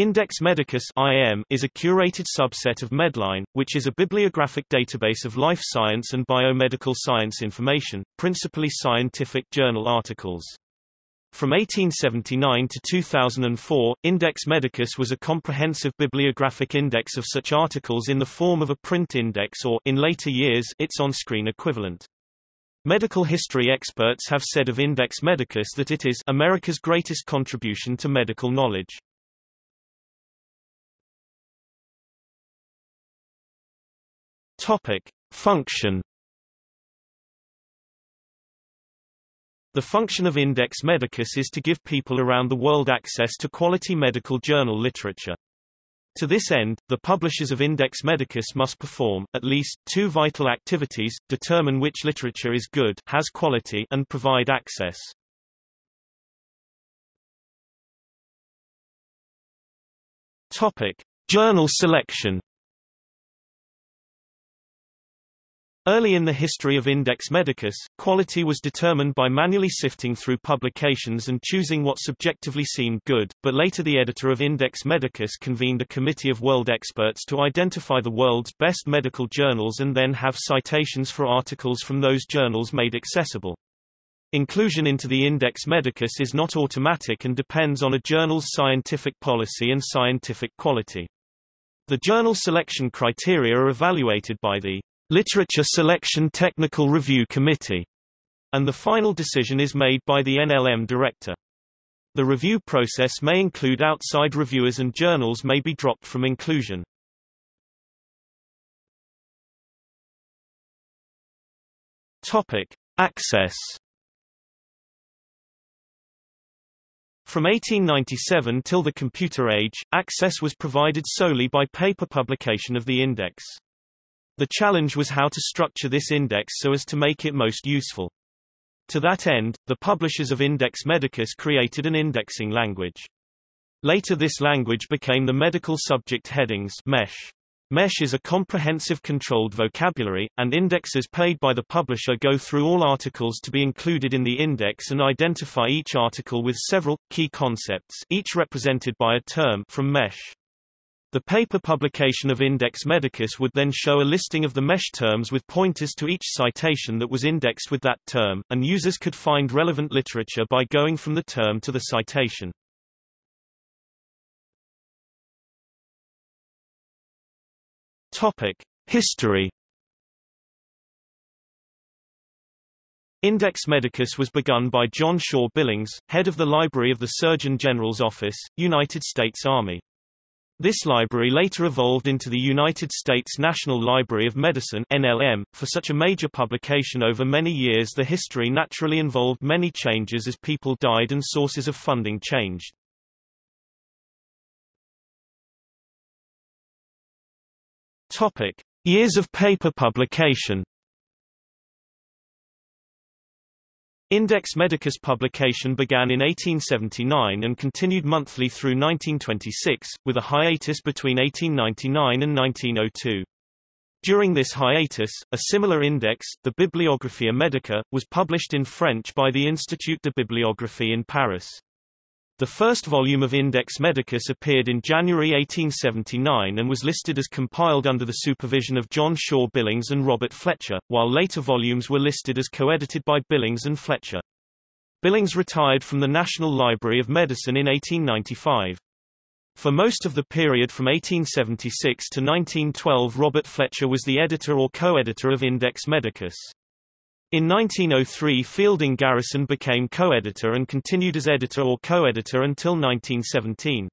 Index Medicus IM is a curated subset of Medline, which is a bibliographic database of life science and biomedical science information, principally scientific journal articles. From 1879 to 2004, Index Medicus was a comprehensive bibliographic index of such articles in the form of a print index or in later years, its on-screen equivalent. Medical history experts have said of Index Medicus that it is America's greatest contribution to medical knowledge. Topic: Function The function of Index Medicus is to give people around the world access to quality medical journal literature. To this end, the publishers of Index Medicus must perform, at least, two vital activities, determine which literature is good has quality and provide access. Topic. Journal selection Early in the history of Index Medicus, quality was determined by manually sifting through publications and choosing what subjectively seemed good, but later the editor of Index Medicus convened a committee of world experts to identify the world's best medical journals and then have citations for articles from those journals made accessible. Inclusion into the Index Medicus is not automatic and depends on a journal's scientific policy and scientific quality. The journal selection criteria are evaluated by the Literature Selection Technical Review Committee, and the final decision is made by the NLM director. The review process may include outside reviewers and journals may be dropped from inclusion. Topic: Access From 1897 till the computer age, access was provided solely by paper publication of the index. The challenge was how to structure this index so as to make it most useful. To that end, the publishers of Index Medicus created an indexing language. Later this language became the Medical Subject Headings MESH. MESH is a comprehensive controlled vocabulary, and indexes paid by the publisher go through all articles to be included in the index and identify each article with several, key concepts each represented by a term from MESH. The paper publication of Index Medicus would then show a listing of the mesh terms with pointers to each citation that was indexed with that term, and users could find relevant literature by going from the term to the citation. Topic: History Index Medicus was begun by John Shaw Billings, head of the Library of the Surgeon General's Office, United States Army. This library later evolved into the United States National Library of Medicine NLM. .For such a major publication over many years the history naturally involved many changes as people died and sources of funding changed. Topic. Years of paper publication Index Medicus publication began in 1879 and continued monthly through 1926, with a hiatus between 1899 and 1902. During this hiatus, a similar index, the Bibliographia Medica, was published in French by the Institut de Bibliographie in Paris. The first volume of Index Medicus appeared in January 1879 and was listed as compiled under the supervision of John Shaw Billings and Robert Fletcher, while later volumes were listed as co-edited by Billings and Fletcher. Billings retired from the National Library of Medicine in 1895. For most of the period from 1876 to 1912 Robert Fletcher was the editor or co-editor of Index Medicus. In 1903 Fielding Garrison became co-editor and continued as editor or co-editor until 1917.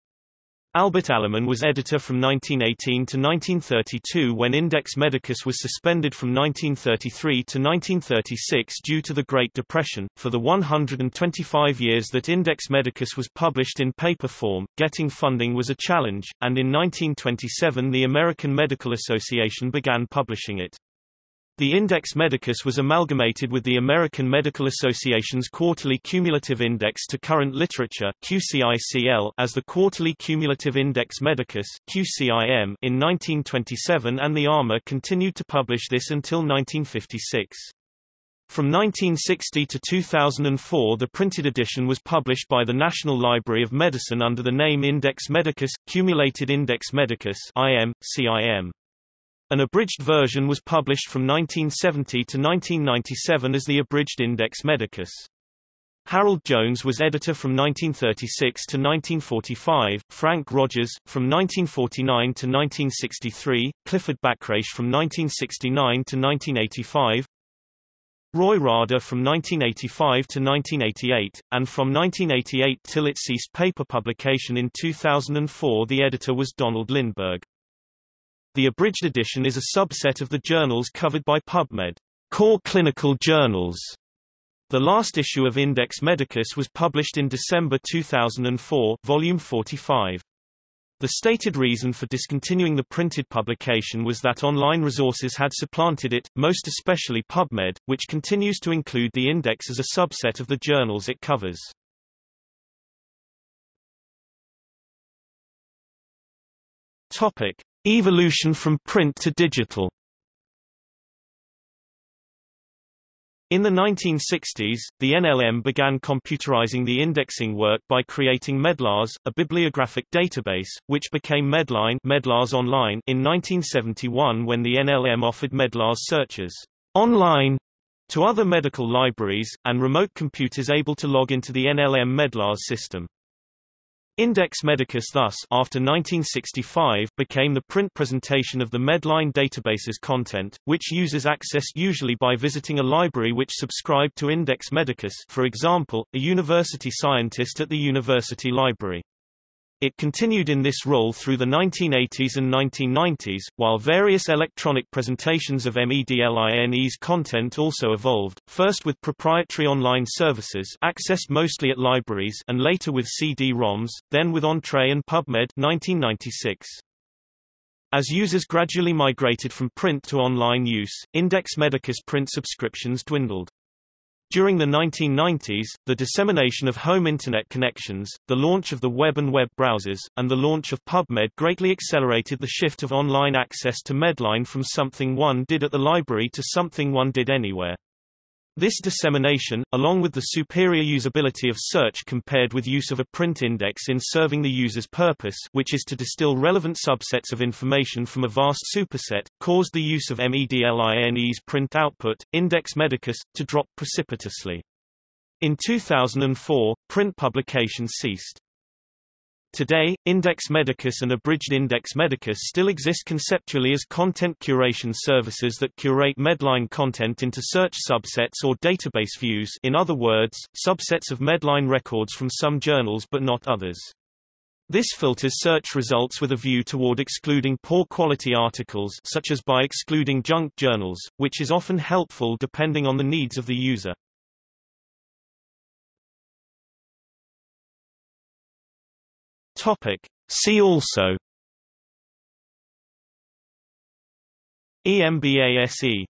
Albert Allemann was editor from 1918 to 1932 when Index Medicus was suspended from 1933 to 1936 due to the Great Depression. For the 125 years that Index Medicus was published in paper form, getting funding was a challenge, and in 1927 the American Medical Association began publishing it. The Index Medicus was amalgamated with the American Medical Association's Quarterly Cumulative Index to Current Literature QCICL as the Quarterly Cumulative Index Medicus QCIM in 1927 and the AMA continued to publish this until 1956. From 1960 to 2004 the printed edition was published by the National Library of Medicine under the name Index Medicus, Cumulated Index Medicus IM, CIM. An abridged version was published from 1970 to 1997 as the Abridged Index Medicus. Harold Jones was editor from 1936 to 1945, Frank Rogers, from 1949 to 1963, Clifford Bachrach from 1969 to 1985, Roy Rada from 1985 to 1988, and from 1988 till it ceased paper publication in 2004 the editor was Donald Lindberg. The abridged edition is a subset of the journals covered by PubMed, core clinical journals. The last issue of Index Medicus was published in December 2004, volume 45. The stated reason for discontinuing the printed publication was that online resources had supplanted it, most especially PubMed, which continues to include the index as a subset of the journals it covers. Topic: Evolution from print to digital. In the 1960s, the NLM began computerizing the indexing work by creating Medlars, a bibliographic database, which became Medline Medlars Online in 1971 when the NLM offered Medlars searches online to other medical libraries, and remote computers able to log into the NLM Medlars system. Index Medicus thus after 1965 became the print presentation of the Medline database's content, which users accessed usually by visiting a library which subscribed to Index Medicus for example, a university scientist at the university library. It continued in this role through the 1980s and 1990s, while various electronic presentations of MEDLINE's content also evolved, first with proprietary online services accessed mostly at libraries and later with CD-ROMs, then with Entrez and PubMed 1996. As users gradually migrated from print to online use, Index Medicus print subscriptions dwindled. During the 1990s, the dissemination of home Internet connections, the launch of the web and web browsers, and the launch of PubMed greatly accelerated the shift of online access to Medline from something one did at the library to something one did anywhere. This dissemination, along with the superior usability of search compared with use of a print index in serving the user's purpose which is to distill relevant subsets of information from a vast superset, caused the use of MEDLINE's print output, Index Medicus, to drop precipitously. In 2004, print publication ceased. Today, Index Medicus and Abridged Index Medicus still exist conceptually as content curation services that curate Medline content into search subsets or database views in other words, subsets of Medline records from some journals but not others. This filters search results with a view toward excluding poor quality articles such as by excluding junk journals, which is often helpful depending on the needs of the user. Topic. See also EMBASE